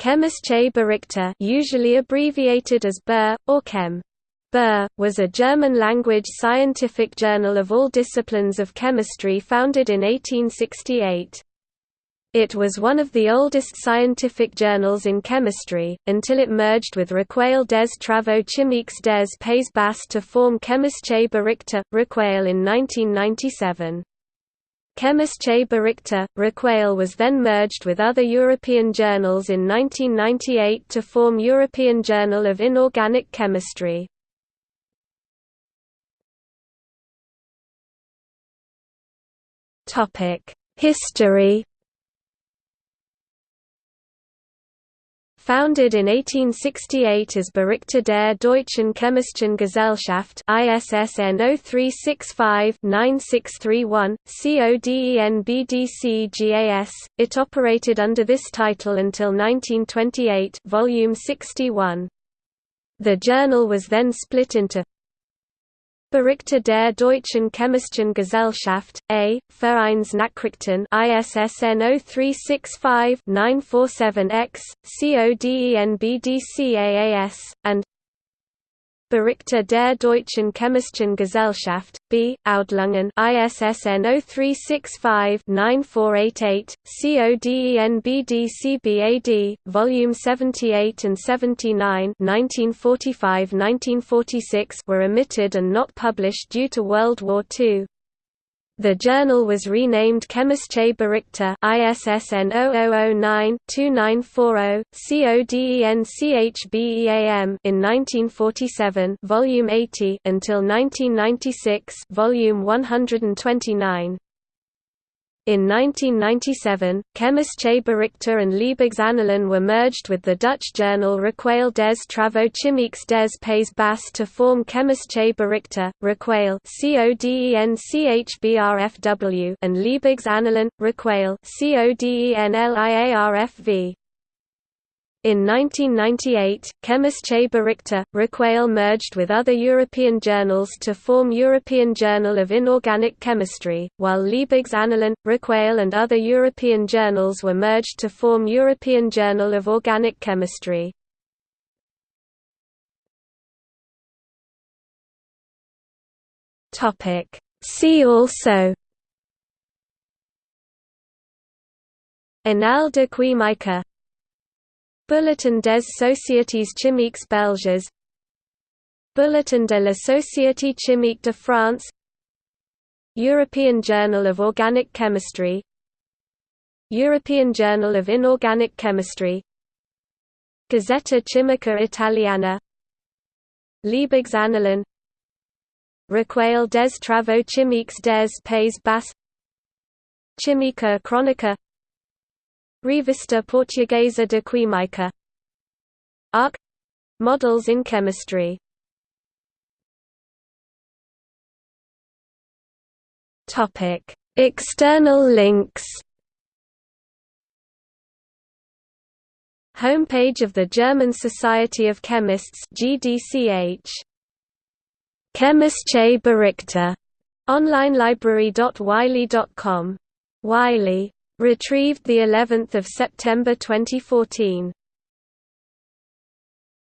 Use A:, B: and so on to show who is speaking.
A: Chemische Berichte usually abbreviated as BER, or Chem. BER, was a German-language scientific journal of all disciplines of chemistry founded in 1868. It was one of the oldest scientific journals in chemistry, until it merged with Recueil des Travaux Chimiques des Pays Basques to form Chemische Berichte, Recueil in 1997. Chemische Berichte, Recueil was then merged with other European journals in 1998 to form European Journal of Inorganic Chemistry. History Founded in 1868 as Berichte der Deutschen Chemischen Gesellschaft ISSN 0365-9631, CODENBDCGAS, it operated under this title until 1928 volume 61. The journal was then split into Berichte der Deutschen Chemischen Gesellschaft, A. Vereinsnachrichten ISSN 0365-947-X, CODENBDCAAS, and Berichte der Deutschen Chemischen Gesellschaft, B. Abhandlungen ISSN 0365-9488, CODENBDCBAD, Volume 78 and 79 1945–1946 were omitted and not published due to World War II. The journal was renamed Chemische Berichte ISSN 0009-2940, CODENCHBEAM in 1947 volume 80 until 1996 volume 129. In 1997, Chemische Berichte and Liebigs Annalen were merged with the Dutch journal Recueil des Travaux Chimiques des Pays Bas to form Chemische Berichte, Recueil and Liebigs Annalen, Recueil in 1998, Chemische Berichte, Recueil merged with other European journals to form European Journal of Inorganic Chemistry, while Liebigs Annalen, Recueil and other European journals were merged to form European Journal of Organic Chemistry. See also Annales de Chimique Bulletin des Sociétés Chimiques Belges. Bulletin de la Société Chimique de France. European Journal of Organic Chemistry. European Journal of Inorganic Chemistry. Gazzetta Chimica Italiana. Liebigs Annalen Recueil des Travaux Chimiques des Pays Bas Chimica Chronica Revista Portuguesa de Química. ARC — Models in chemistry. External links. Homepage of the German Society of Chemists GDCH Chemische Berichte online library.wiley.com Wiley Retrieved the 11th of September 2014.